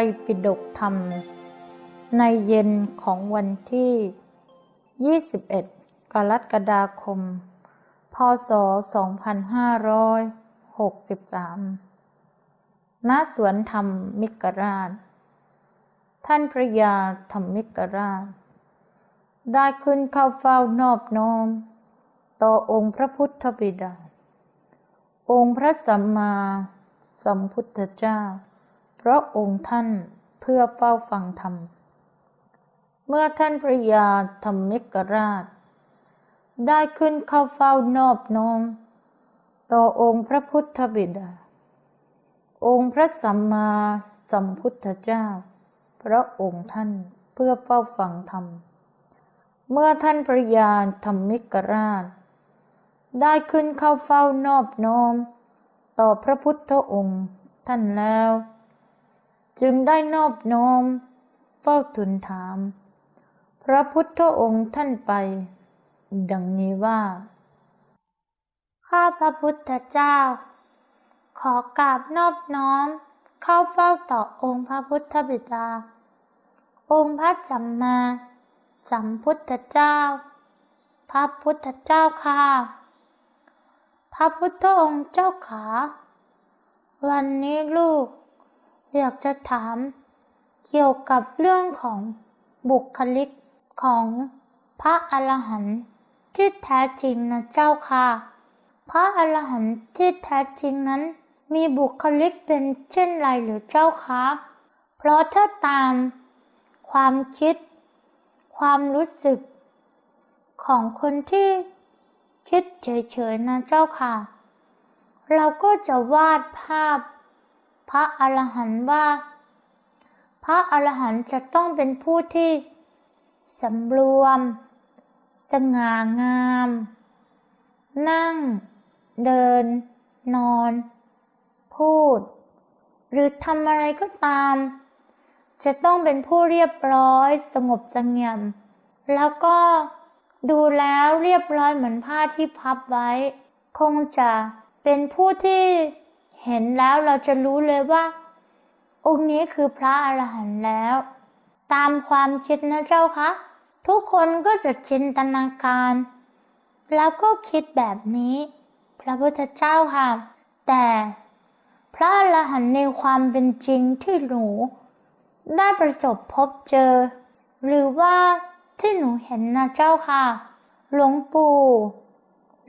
ไตรปิฎกธรรม ในเย็นของวันที่ 21 กรกฎาคม พศ 2563 ณ สวนธรรมมิกราช ท่านพระยาธรรมมิกราช ได้ขึ้นเข้าเฝ้านอบน้อม ต่อองค์พระพุทธบิดา องค์พระสัมมาสัมพุทธเจ้า พราะองค์ท่านเพื่อเฝ้าฟังธรรม เมื่อท่านพระยาธรรมิกราช ได้ขึ้นเข้าเฝ้านอบน้อม ต่อองค์พระพุทธบิดา องค์พระสัมมาสัมพุทธเจ้า พระองค์ท่านเพื่อเฝ้าฟังธรรม เมื่อท่านพระยาธรรมิกราช ได้ขึ้นเข้าเฝ้านอบน้อม ต่อพระพุทธองค์ท่านแล้ว จึงได้นอบน้อม เฝ้าทูลถาม พระพุทธองค์ท่านไป ดังนี้ว่า ข้าพระพุทธเจ้า ขอกราบนอบน้อม เข้าเฝ้าต่อองค์พระพุทธบิดา องค์พระสัมมาสัมพุทธเจ้า พระพุทธเจ้าค่ะ พระพุทธองค์เจ้าขา วันนี้ลูก อยากจะถาม เกี่ยวกับเรื่องของบุคลิกของพระอรหันต์ที่แท้จริงนะเจ้าค่ะ พระอรหันต์ที่แท้จริงนั้น มีบุคลิกเป็นเช่นไรหรือเจ้าคะเพราะถ้าตามความคิด ความรู้สึก ของคนที่คิดเฉยๆนะเจ้าค่ะ เราก็จะวาดภาพ พระอรหันต์ว่า พระอรหันต์จะต้องเป็นผู้ที่สำรวม สง่างาม นั่ง เดิน นอน พูด หรือทำอะไรก็ตาม จะต้องเป็นผู้เรียบร้อยสงบสงี่ยม แล้วก็ดูแล้วเรียบร้อยเหมือนผ้าที่พับไว้ คงจะเป็นผู้ที่ เห็นแล้วเราจะรู้เลยว่า องค์นี้คือพระอรหันต์แล้ว ตามความคิดนะเจ้าคะ ทุกคนก็จะจินตนาการ แล้วก็คิดแบบนี้ พระพุทธเจ้าค่ะ แต่พระอรหันต์ในความเป็นจริงที่หนูได้ประสบพบเจอ หรือว่าที่หนูเห็นนะเจ้าค่ะ หลวงปู่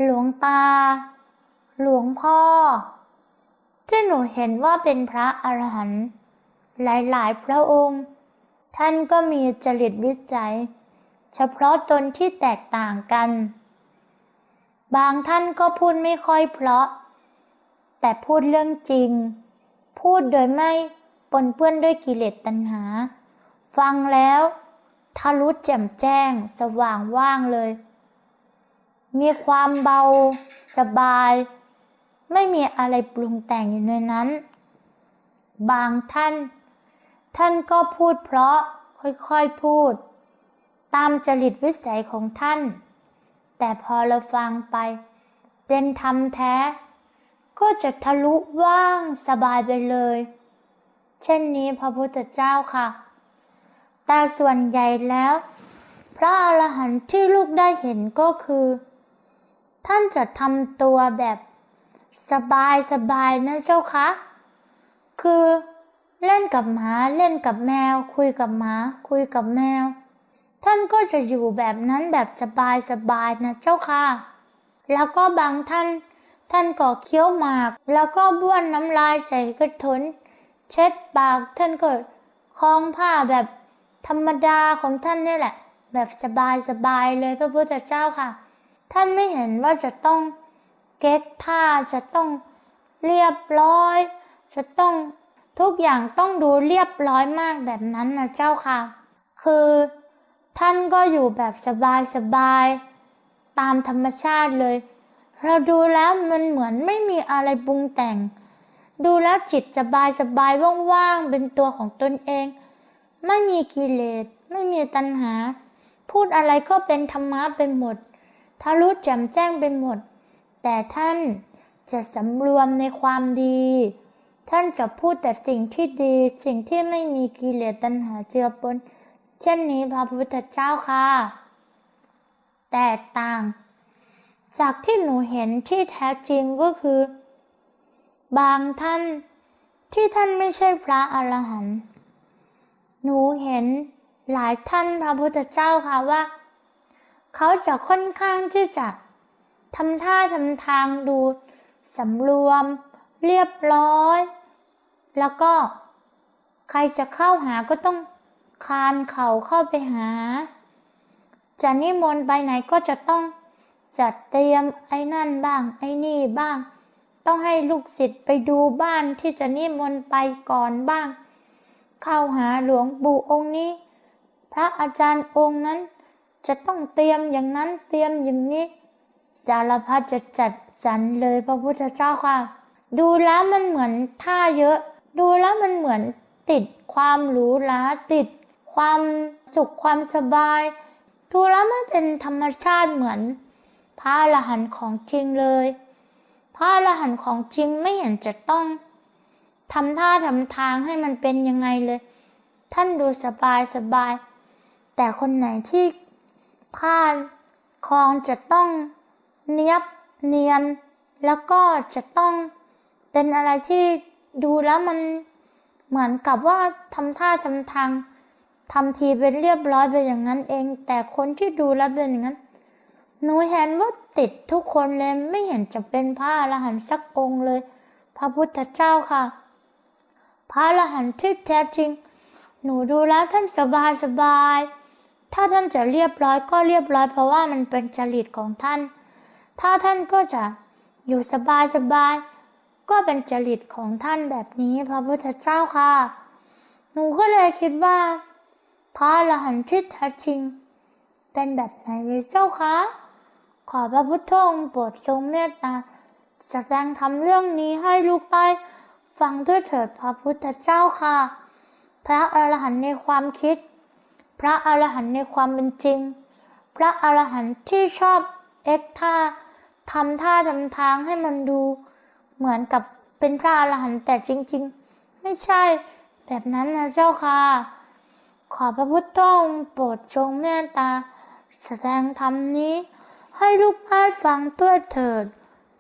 หลวงตา หลวงพ่อ ที่หนูเห็นว่าเป็นพระอรหันต์หลายๆ พระองค์ ท่านก็มีจริตวิสัย เฉพาะตนที่แตกต่างกัน บางท่านก็พูดไม่ค่อยเพราะ แต่พูดเรื่องจริง พูดโดยไม่ปนเปื้อนด้วยกิเลสตัณหา ฟังแล้วทะลุแจ่มแจ้งสว่างว่างเลย มีความเบาสบาย ไม่มีอะไรปรุงแต่งอยู่ในนั้น บางท่าน ท่านก็พูดเพราะค่อยๆพูด ตามจริตวิสัยของท่าน แต่พอเราฟังไป เป็นธรรมแท้ ก็จะทะลุว่างสบายไปเลย เช่นนี้พระพุทธเจ้าค่ะ แต่ส่วนใหญ่แล้ว พระอรหันต์ที่ลูกได้เห็นก็คือ ท่านจะทำตัวแบบ สบายสบายนะเจ้าคะ คือเล่นกับหมาเล่นกับแมว คุยกับหมา คุยกับแมว ท่านก็จะอยู่แบบนั้นแบบสบายสบายนะเจ้าค่ะ แล้วก็บางท่าน ท่านก็เคี้ยวหมาก แล้วก็บ้วนน้ำลายใส่กระถนเช็ดปากท่านก็คล้องผ้าแบบธรรมดาของท่านนี่แหละ แบบสบายสบายเลยพระพุทธเจ้าค่ะ ท่านไม่เห็นว่าจะต้อง เก๊กท่าจะต้องเรียบร้อย จะต้องทุกอย่างต้องดูเรียบร้อยมากแบบนั้นนะเจ้าค่ะ คือท่านก็อยู่แบบสบายสบายตามธรรมชาติเลย เราดูแล้วมันเหมือนไม่มีอะไรปรุงแต่ง ดูแล้วจิตสบายสบายว่างๆเป็นตัวของตนเอง ไม่มีกิเลสไม่มีตัณหา พูดอะไรก็เป็นธรรมะไปหมดทะลุแจ่มแจ้งไปหมด แต่ท่านจะสำรวมในความดี ท่านจะพูดแต่สิ่งที่ดี สิ่งที่ไม่มีกิเลสตัณหาเจือปน เช่นนี้พระพุทธเจ้าค่ะ แตกต่าง จากที่หนูเห็นที่แท้จริงก็คือ บางท่านที่ท่านไม่ใช่พระอรหันต์หนูเห็นหลายท่านพระพุทธเจ้าค่ะว่า เขาจะค่อนข้างที่จะ ทำท่าทำทางดูสำรวม เรียบร้อย แล้วก็ ใครจะเข้าหาก็ต้องคานเข่าเข้าไปหา จะนิมนต์ไปไหนก็จะต้องจัดเตรียมไอ้นั่นบ้าง ไอ้นี่บ้าง ต้องให้ลูกศิษย์ไปดูบ้านที่จะนิมนต์ไปก่อนบ้าง เข้าหาหลวงปู่องค์นี้ พระอาจารย์องค์นั้นจะต้องเตรียมอย่างนั้นเตรียมอย่างนี้ สารพัดจะจัดสรรเลยพระพุทธเจ้าค่ะ ดูแล้วมันเหมือนท่าเยอะ ดูแล้วมันเหมือนติดความหรูหราติด ความสุขความสบาย ดูแล้วมันเป็นธรรมชาติเหมือน พระอรหันต์ของจริงเลย พระอรหันต์ของจริงไม่เห็นจะต้องทำท่าทำทางให้มันเป็นยังไงเลย ท่านดูสบายสบาย แต่คนไหนที่พลาดคลองจะต้อง เนียบเนียน แล้วก็จะต้องเป็นอะไรที่ดูแล้วมันเหมือนกับว่าทำท่าทำทางทำทีเป็นเรียบร้อยไปอย่างนั้นเอง แต่คนที่ดูแล้วเป็นอย่างนั้นหนูเห็นว่าติดทุกคนเลยไม่เห็นจะเป็นพระอรหันต์สักองค์เลย พระพุทธเจ้าค่ะ พระอรหันต์ที่แท้จริง หนูดูแล้วท่านสบายสบาย ถ้าท่านจะเรียบร้อยก็เรียบร้อยเพราะว่ามันเป็นจริตของท่าน ถ้าท่านก็จะอยู่สบายสบายก็เป็นจริตของท่านแบบนี้พระพุทธเจ้าค่ะ หนูก็เลยคิดว่า พระอรหันต์ที่แท้จริง เป็นแบบไหนเลยเจ้าคะ ขอพระพุทธองค์โปรดทรงเมตตาแสดงทำเรื่องนี้ให้ลูกได้ฟังด้วยเถิดพระพุทธเจ้าค่ะ พระอรหันต์ในความคิด พระอรหันต์ในความเป็นจริง พระอรหันต์ที่ชอบเอ็กท่า ทำท่าทำทางให้มันดู เหมือนกับเป็นพระอรหันต์แต่จริง ๆ ไม่ใช่แบบนั้นนะเจ้าค่ะ ขอพระพุทธองค์โปรดทรงเมตตา แสดงธรรมนี้ ให้ลูกได้ฟังด้วยเถิด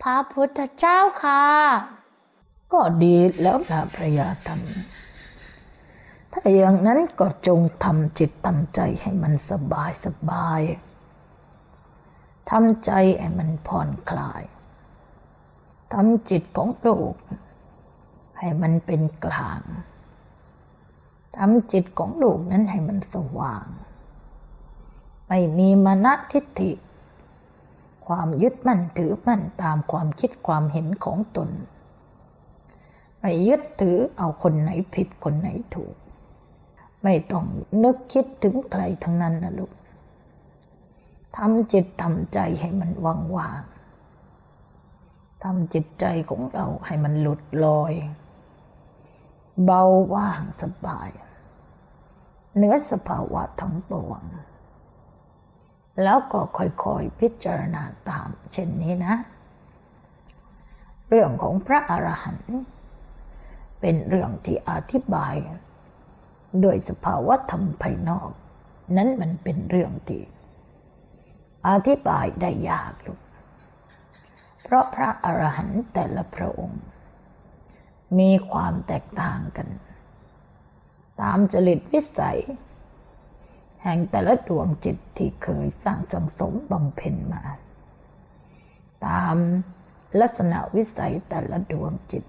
พระพุทธเจ้าค่ะ ก็ดีแล้วนะพระยาธรรม ถ้าอย่างนั้นก็จงทำจิตทำใจให้มันสบายสบาย ทำใจให้มันผ่อนคลายทำจิตของลูก ให้มันเป็นกลางทำจิตของลูกนั้นให้มันสว่าง ไม่มีมณทิฏฐิ ความยึดมั่นถือมั่นตามความคิดความเห็นของตน ไม่ยึดถือเอาคนไหนผิดคนไหนถูก ไม่ต้องนึกคิดถึงใครทั้งนั้นนะลูก ทำจิตทำใจให้มันว่างว่างทำจิตใจของเราให้มันหลุดลอย เบาว่างสบายเนื้อสภาวะทั้งปวง แล้วก็ค่อยๆพิจารณาตามเช่นนี้นะ เรื่องของพระอรหันต์เป็นเรื่องที่อธิบาย โดยสภาวะธรรมภายนอก นั้นมันเป็นเรื่องที่ อธิบายได้ยากลูก เพราะพระอรหันต์แต่ละพระองค์ มีความแตกต่างกัน ตามจริตวิสัย แห่งแต่ละดวงจิตที่เคยสร้างสังสมบำเพ็ญมา ตามลักษณะวิสัยแต่ละดวงจิต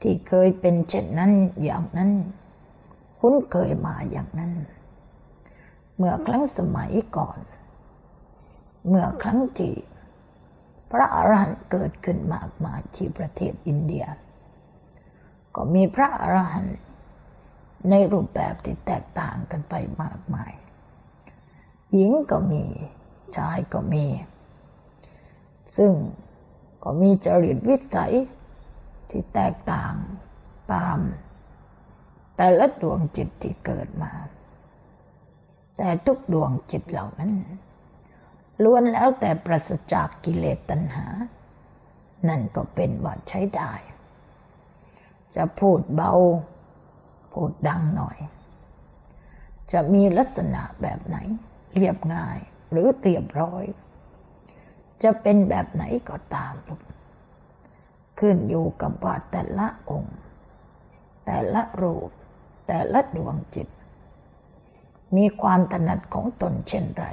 ที่เคยเป็นเช่นนั้นอย่างนั้น คุ้นเคยมาอย่างนั้น เมื่อครั้งสมัยก่อน เมื่อครั้งที่พระอรหันต์เกิดขึ้นมากมายที่ประเทศอินเดีย ก็มีพระอรหันต์ในรูปแบบที่แตกต่างกันไปมากมาย หญิงก็มี ชายก็มี ซึ่งก็มีจริตวิสัยที่แตกต่างตาม แต่ละดวงจิตที่เกิดมา แต่ทุกดวงจิตเหล่านั้น ล้วนแล้วแต่ปราศจากกิเลสตัณหา นั่นก็เป็นว่าใช้ได้ จะพูดเบา พูดดังหน่อย จะมีลักษณะแบบไหน เรียบง่ายหรือเรียบร้อย จะเป็นแบบไหนก็ตามลูกขึ้นอยู่กับว่าแต่ละองค์ แต่ละรูป แต่ละดวงจิต มีความถนัดของตนเช่นไร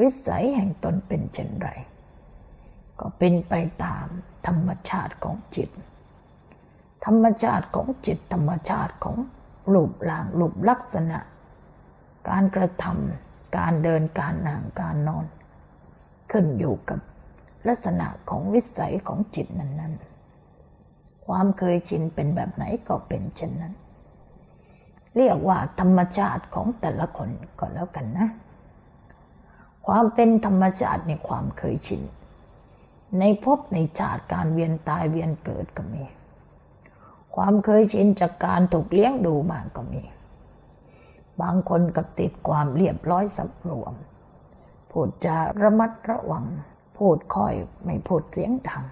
วิสัยแห่งตนเป็นเช่นไร ก็เป็นไปตามธรรมชาติของจิต ธรรมชาติของจิตธรรมชาติของรูปร่างรูปลักษณะ การกระทำการเดินการนั่งการนอน ขึ้นอยู่กับลักษณะของวิสัยของจิตนั้น ๆ ความเคยชินเป็นแบบไหนก็เป็นเช่นนั้น เรียกว่าธรรมชาติของแต่ละคนก็แล้วกันนะ ความเป็นธรรมชาติในความเคยชิน ในภพในชาติการเวียนตายเวียนเกิดก็มี ความเคยชินจากการถูกเลี้ยงดูมาก็มี บางคนก็ติดความเรียบร้อยสำรวม พูดจาระมัดระวัง พูดค่อยไม่พูดเสียงดัง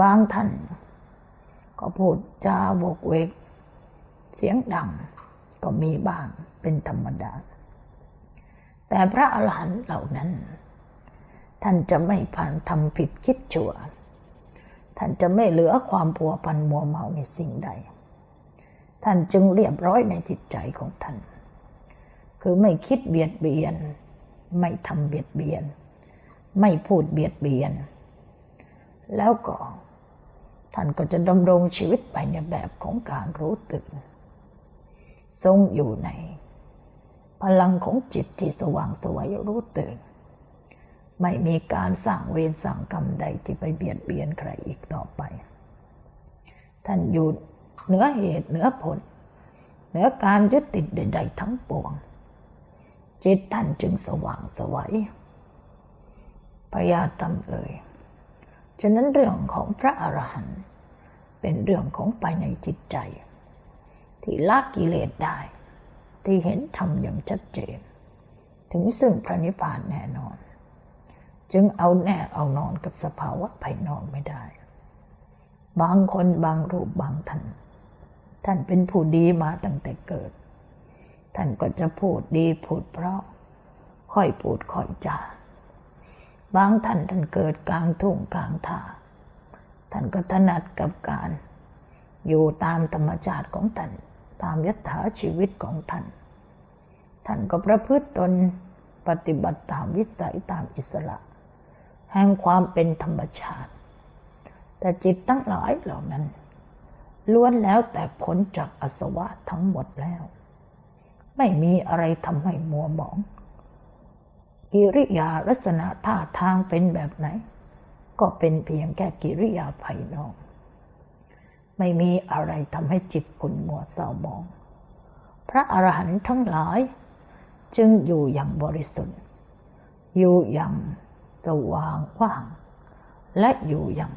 บางท่านก็พูดจาบกเวก เสียงดังก็มีบ้างเป็นธรรมดา แต่พระอรหันต์เหล่านั้น ท่านจะไม่ผ่านทำผิดคิดชั่ว ท่านจะไม่เหลือความผัวพันมัวเมาในสิ่งใด ท่านจึงเรียบร้อยในจิตใจของท่าน คือไม่คิดเบียดเบียน ไม่ทำเบียดเบียน ไม่พูดเบียดเบียน แล้วก็ท่านก็จะดำรงชีวิตไปในแบบของการรู้ตื่นทรงอยู่ใน พลังของจิตที่สว่างสวยรู้ตื่น ไม่มีการสั่งเวรสั่งกรรมใดที่ไปเบียดเบียนใครอีกต่อไป ท่านอยู่เหนือเหตุเหนือผล เหนือการยึดติดใด ๆ ทั้งปวง จิตท่านจึงสว่างสวยพระยาตำเอ่ยฉะนั้นเรื่องของพระอรหันต์เป็นเรื่องของไปในจิตใจ ที่ละกิเลสได้ ที่เห็นธรรมอย่างชัดเจน ถึงซึ่งพระนิพพานแน่นอน จึงเอาแน่เอานอนกับสภาวะภายนอกไม่ได้ บางคนบางรูปบางท่าน ท่านเป็นผู้ดีมาตั้งแต่เกิด ท่านก็จะพูดดีพูดเพราะ ค่อยพูดค่อยจาบางท่านท่านเกิดกลางทุ่งกลางท่าท่านก็ถนัดกับการ อยู่ตามธรรมชาติของท่าน ตามยถาชีวิตของท่าน ท่านก็ประพฤติตนปฏิบัติตามวิสัยตามอิสระ แห่งความเป็นธรรมชาติ แต่จิตตั้งหลายเหล่านั้น ล้วนแล้วแต่ผลจากอสวะทั้งหมดแล้ว ไม่มีอะไรทำให้มัวหมอง กิริยาลักษณะท่าทางเป็นแบบไหน ก็เป็นเพียงแค่กิริยาภายนอก ไม่มีอะไรทำให้จิตขุ่นมัวเศร้าหมอง พระอรหันต์ทั้งหลาย จึงอยู่อย่างบริสุทธิ์ อยู่อย่างสว่างว่าง และอยู่อย่าง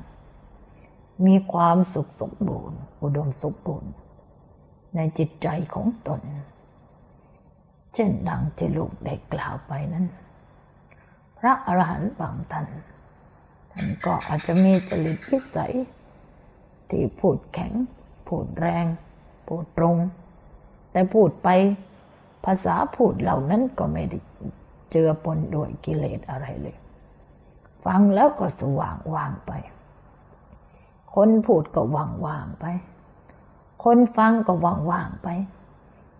มีความสุขสมบูรณ์ อุดมสมบูรณ์ ในจิตใจของตน เช่นดังที่ลูกได้กล่าวไปนั้น พระอรหันต์บางท่านท่านก็อาจจะมีจริตพิสัย ที่พูดแข็ง พูดแรง พูดตรง แต่พูดไปภาษาพูดเหล่านั้นก็ไม่ได้เจือปนด้วยกิเลสอะไรเลย ฟังแล้วก็สว่างว่างไป คนพูดก็ว่างว่างไป คนฟังก็ว่างว่างไป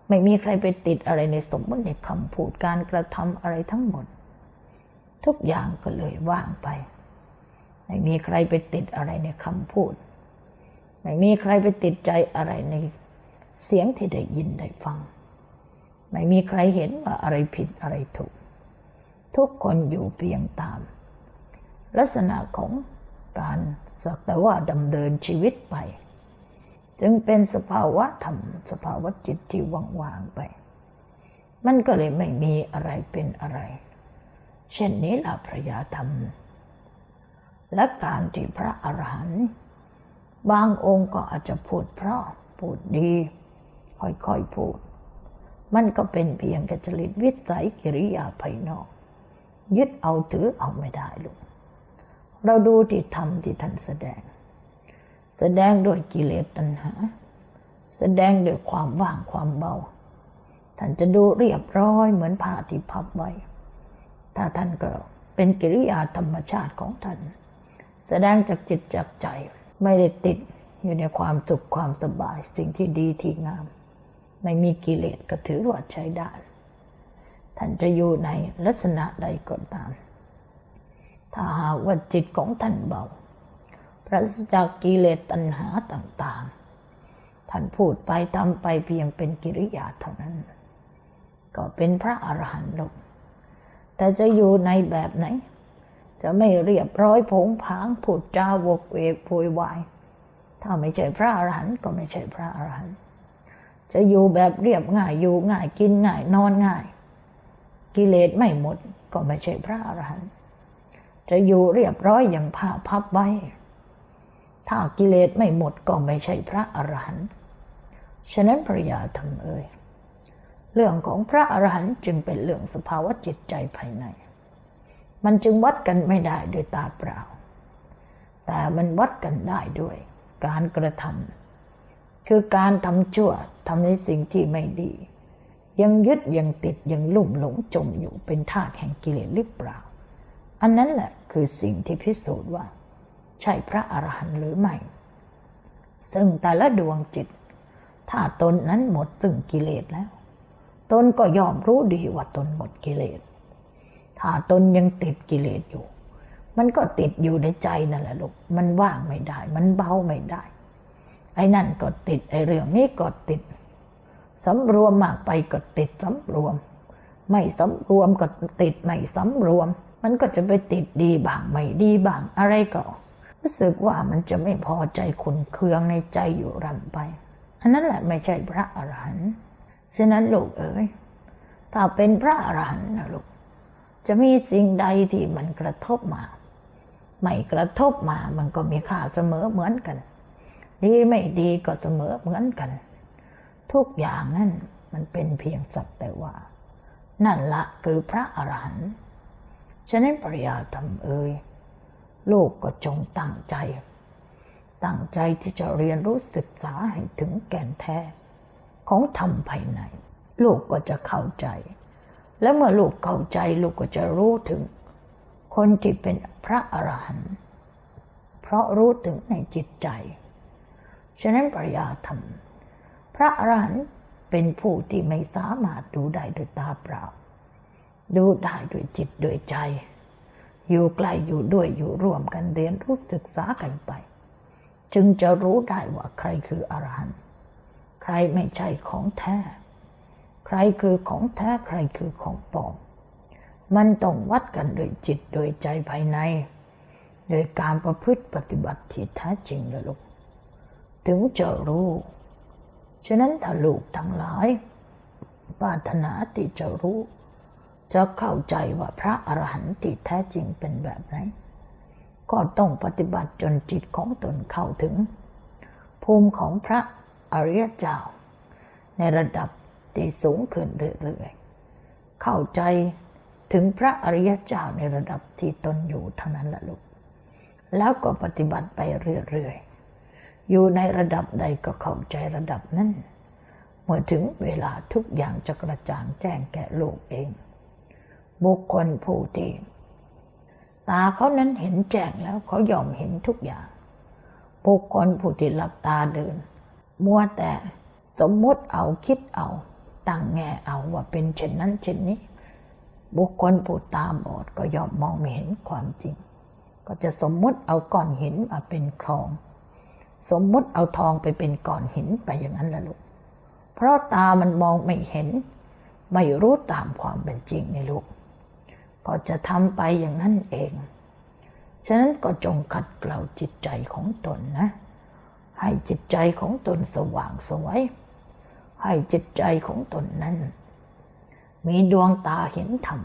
ไม่มีใครไปติดอะไรในสมมติในคำพูดการกระทำอะไรทั้งหมด ทุกอย่างก็เลยว่างไป ไม่มีใครไปติดอะไรในคำพูด ไม่มีใครไปติดใจอะไรในเสียงที่ได้ยินได้ฟัง ไม่มีใครเห็นว่าอะไรผิดอะไรถูก ทุกคนอยู่เพียงตาม ลักษณะของการสักแต่ว่าดำเนินชีวิตไป จึงเป็นสภาวะธรรม สภาวะจิตที่ว่างๆไป มันก็เลยไม่มีอะไรเป็นอะไร เช่นนี้ล่ะพระยาธรรม และการที่พระอรหันต์ บางองค์ก็อาจจะพูดเพราะพูดดี ค่อยๆพูด มันก็เป็นเพียงกจริตวิสัยกิริยาภายนอก ยึดเอาถือเอาไม่ได้ลูกเราดูที่ธรรมที่ท่านแสดง แสดงด้วยกิเลสตัณหา แสดงด้วยความว่างความเบา ท่านจะดูเรียบร้อยเหมือนผ้าที่พับไว้ ถ้าท่านก็เป็นกิริยาธรรมชาติของท่าน แสดงจากจิตจากใจ ไม่ได้ติดอยู่ในความสุขความสบายสิ่งที่ดีที่งาม ไม่มีกิเลสก็ถือว่าใช้ได้ ท่านจะอยู่ในลักษณะใดก็ตาม ถ้าหากว่าจิตของท่านเบาปราศจากกิเลสตัณหาต่างๆ ท่านพูดไปทำไปเพียงเป็นกิริยาเท่านั้น ก็เป็นพระอรหันต์ลงแต่จะอยู่ในแบบไหน จะไม่เรียบร้อยผงผางพูดจาวกเวกโวยวาย ถ้าไม่ใช่พระอรหันต์ก็ไม่ใช่พระอรหันต์จะอยู่แบบเรียบง่ายอยู่ง่ายกินง่ายนอนง่าย กิเลสไม่หมดก็ไม่ใช่พระอรหันต์จะอยู่เรียบร้อยอย่างผ้าพับไว้ ถ้ากิเลสไม่หมดก็ไม่ใช่พระอรหันต์ฉะนั้นพระยาธรรมเอ่ยเรื่องของพระอรหันต์จึงเป็นเรื่องสภาวะจิตใจภายใน มันจึงวัดกันไม่ได้ด้วยตาเปล่า แต่มันวัดกันได้ด้วย การกระทำคือการทำชั่วทำในสิ่งที่ไม่ดี ยังยึดยังติดยังลุ่มหลงจมอยู่เป็นทาสแห่งกิเลสหรือเปล่า อันนั้นแหละคือสิ่งที่พิสูจน์ว่า ใช่พระอรหันต์หรือไม่ ซึ่งแต่ละดวงจิต ถ้าตนนั้นหมดซึ่งกิเลสแล้ว ตนก็ยอมรู้ดีว่าตนหมดกิเลส ถ้าตนยังติดกิเลสอยู่ มันก็ติดอยู่ในใจนั่นแหละลูก มันว่างไม่ได้ มันเบาไม่ได้ ไอ้นั่นก็ติด ไอ้เรื่องนี้ก็ติดสำรวมมากไปก็ติดสำรวม ไม่สำรวมก็ติดไม่สำรวม มันก็จะไปติดดีบ้างไม่ดีบ้างอะไรก็รู้สึกว่ามันจะไม่พอใจขุนเคืองในใจอยู่รำไป อันนั้นแหละไม่ใช่พระอรหันต์ฉะนั้นลูกเอ๋ยถ้าเป็นพระอรหันต์นะลูก จะมีสิ่งใดที่มันกระทบมา ไม่กระทบมามันก็มีค่าเสมอเหมือนกัน ดีไม่ดีก็เสมอเหมือนกัน ทุกอย่างนั่นมันเป็นเพียงสักแต่ว่า นั่นละคือพระอรหันต์ฉะนั้นปริยาธรรมเอ่ยลูกก็จงตั้งใจ ตั้งใจที่จะเรียนรู้ศึกษาให้ถึงแก่นแท้ ของธรรมภายใน ลูกก็จะเข้าใจ และเมื่อลูกเข้าใจลูกก็จะรู้ถึง คนที่เป็นพระอรหันต์เพราะรู้ถึงในจิตใจ ฉะนั้นปริยาธรรม พระอรหันต์เป็นผู้ที่ไม่สามารถดูได้ด้วยตาเปล่า ดูได้ด้วยจิตด้วยใจ อยู่ใกล้อยู่ด้วยอยู่ร่วมกันเรียนรู้ศึกษากันไป จึงจะรู้ได้ว่าใครคืออรหันต์ใครไม่ใช่ของแท้ ใครคือของแท้ใครคือของปลอม มันต้องวัดกันโดยจิตโดยใจภายใน โดยการประพฤติปฏิบัติที่แท้จริงละลูก ถึงจะรู้ ฉะนั้นถ้าลูกทั้งหลายปรารถนาที่จะรู้ จะเข้าใจว่าพระอรหันต์ที่แท้จริงเป็นแบบไหน ก็ต้องปฏิบัติจนจิตของตนเข้าถึง ภูมิของพระอริยเจ้า ในระดับ ที่สูงขึ้นเรื่อยๆ เข้าใจถึงพระอริยเจ้าในระดับที่ตนอยู่เท่านั้นละลูก แล้วก็ปฏิบัติไปเรื่อยๆ อยู่ในระดับใดก็เข้าใจระดับนั้น เมื่อถึงเวลาทุกอย่างจะกระจ่างแจ้งแก่โลกเอง บุคคลผู้ที่ตาเขานั้นเห็นแจ้งแล้วเขายอมเห็นทุกอย่าง บุคคลผู้ที่หลับตาเดิน มัวแต่สมมติเอาคิดเอา ตั้งแง่เอาว่าเป็นเช่นนั้นเช่นนี้ บุคคลผู้ตาบอดก็ยอมมองไม่เห็นความจริง ก็จะสมมติเอาก้อนหินมาเป็นคลอง สมมติเอาทองไปเป็นก้อนหินไปอย่างนั้นละลูก เพราะตามันมองไม่เห็น ไม่รู้ตามความเป็นจริงในลูก ก็จะทำไปอย่างนั้นเอง ฉะนั้นก็จงขัดเกลาจิตใจของตนนะ ให้จิตใจของตนสว่างสวย ให้จิตใจของตนนั้น มีดวงตาเห็นธรรม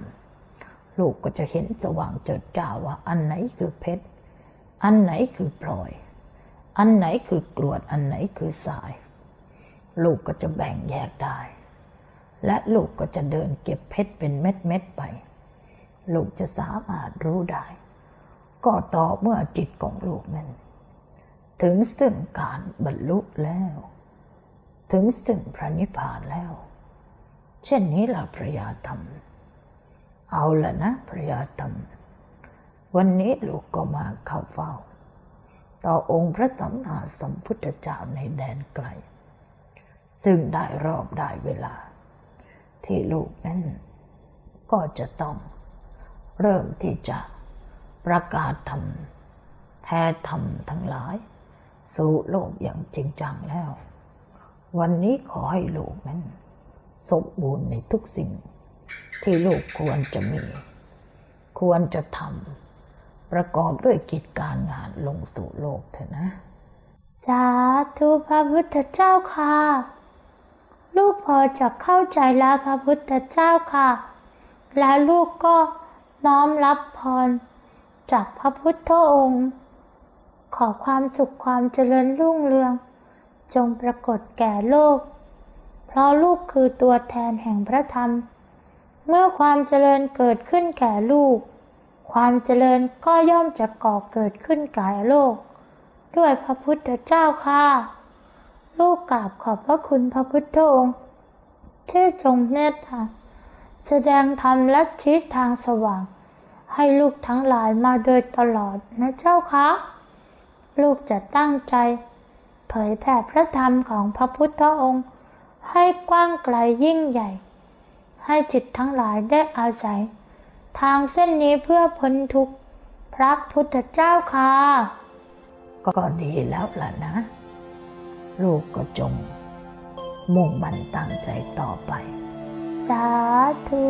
ลูกก็จะเห็นสว่างเจิดจ้าว่าอันไหนคือเพชร อันไหนคือพลอย อันไหนคือกรวด อันไหนคือสาย ลูกก็จะแบ่งแยกได้ และลูกก็จะเดินเก็บเพชรเป็นเม็ดเม็ดๆไป ลูกจะสามารถรู้ได้ ก็ต่อเมื่อจิตของลูกนั้น ถึงซึ่งการบรรลุแล้ว ถึงซึ่งพระนิพพานแล้ว เช่นนี้ล่ะพระยาธรรม เอาละนะพระยาธรรม วันนี้ลูกก็มาเข้าเฝ้า ต่อองค์พระสัมมาสัมพุทธเจ้าในแดนไกล ซึ่งได้รอบได้เวลา ที่ลูกนั้น ก็จะต้องเริ่มที่จะประกาศธรรมแท้ธรรมทั้งหลาย สู่โลกอย่างจริงจังแล้ว วันนี้ขอให้ลูกนั้น สมบูรณ์ในทุกสิ่ง ที่ลูกควรจะมี ควรจะทำประกอบด้วยกิจการงานลงสู่โลกเถอะนะ สาธุพระพุทธเจ้าค่ะ ลูกพอจะเข้าใจแล้วพระพุทธเจ้าค่ะ และลูกก็น้อมรับพร จากพระพุทธองค์ ขอความสุขความเจริญรุ่งเรือง จงปรากฏแก่โลก เพราะลูกคือตัวแทนแห่งพระธรรม เมื่อความเจริญเกิดขึ้นแก่ลูก ความเจริญก็ย่อมจะก่อเกิดขึ้นแก่โลก ด้วยพระพุทธเจ้าค่ะ ลูกกราบขอบพระคุณพระพุทธองค์ที่ทรงเมตตาแสดงธรรมและชี้ทางสว่าง ให้ลูกทั้งหลายมาโดยตลอดนะเจ้าคะลูกจะตั้งใจ เผยแผ่พระธรรมของพระพุทธองค์ ให้กว้างไกลยิ่งใหญ่ ให้จิตทั้งหลายได้อาศัย ทางเส้นนี้เพื่อพ้นทุกข์พระพุทธเจ้าค่ะ ก็ดีแล้วล่ะนะ ลูกก็จง มุ่งมั่นตั้งใจต่อไป สาธุ